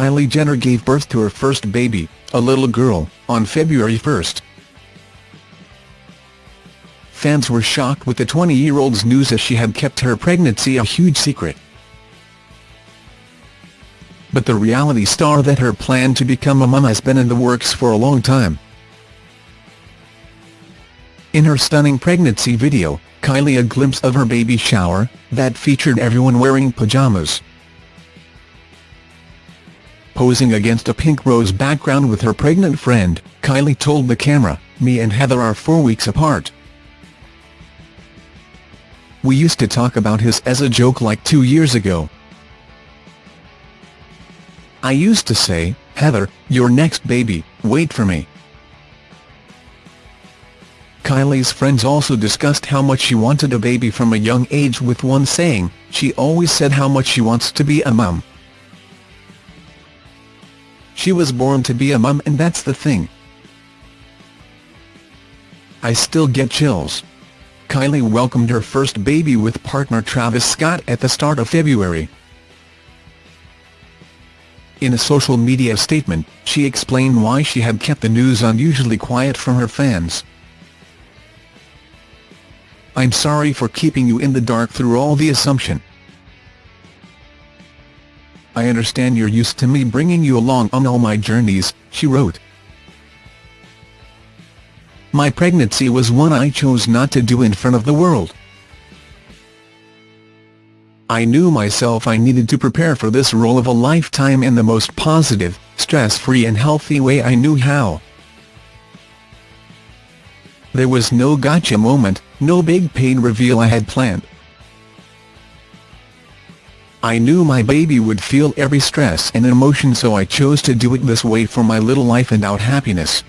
Kylie Jenner gave birth to her first baby, a little girl, on February 1. Fans were shocked with the 20-year-old's news as she had kept her pregnancy a huge secret. But the reality star that her plan to become a mum has been in the works for a long time. In her stunning pregnancy video, Kylie a glimpse of her baby shower, that featured everyone wearing pajamas. Posing against a pink rose background with her pregnant friend, Kylie told the camera, me and Heather are four weeks apart. We used to talk about his as a joke like two years ago. I used to say, Heather, your next baby, wait for me. Kylie's friends also discussed how much she wanted a baby from a young age with one saying, she always said how much she wants to be a mum. She was born to be a mum and that's the thing. I still get chills. Kylie welcomed her first baby with partner Travis Scott at the start of February. In a social media statement, she explained why she had kept the news unusually quiet from her fans. I'm sorry for keeping you in the dark through all the assumption. I understand you're used to me bringing you along on all my journeys, she wrote. My pregnancy was one I chose not to do in front of the world. I knew myself I needed to prepare for this role of a lifetime in the most positive, stress-free and healthy way I knew how. There was no gotcha moment, no big paid reveal I had planned. I knew my baby would feel every stress and emotion so I chose to do it this way for my little life and out happiness.